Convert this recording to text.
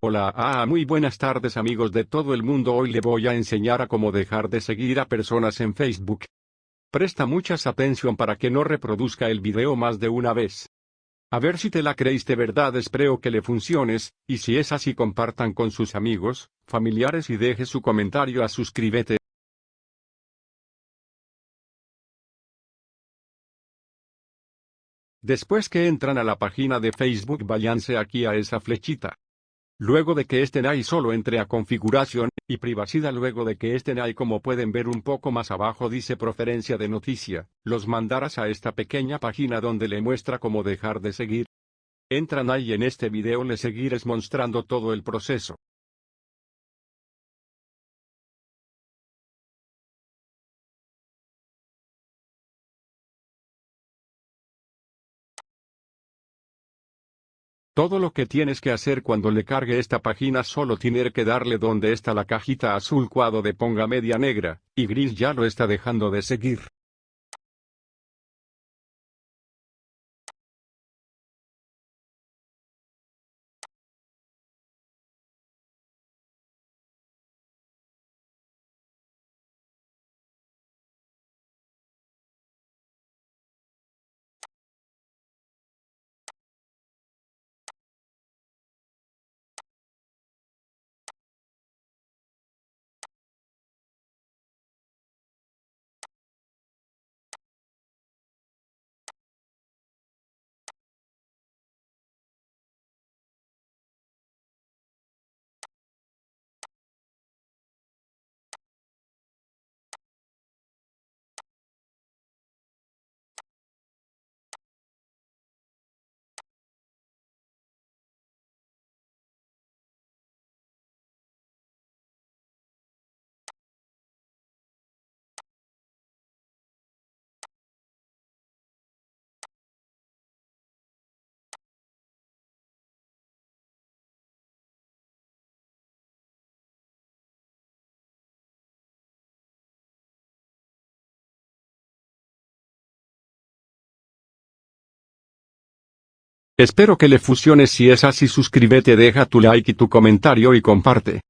Hola, ah, muy buenas tardes amigos de todo el mundo hoy le voy a enseñar a cómo dejar de seguir a personas en Facebook. Presta muchas atención para que no reproduzca el video más de una vez. A ver si te la creéis de verdad espero que le funciones, y si es así compartan con sus amigos, familiares y deje su comentario a suscríbete. Después que entran a la página de Facebook váyanse aquí a esa flechita. Luego de que estén ahí solo entre a configuración, y privacidad luego de que estén ahí como pueden ver un poco más abajo dice preferencia de noticia, los mandarás a esta pequeña página donde le muestra cómo dejar de seguir. Entran ahí en este video le seguiré mostrando todo el proceso. Todo lo que tienes que hacer cuando le cargue esta página solo tiene que darle donde está la cajita azul cuadro de ponga media negra, y gris ya lo está dejando de seguir. Espero que le funcione si es así suscríbete deja tu like y tu comentario y comparte.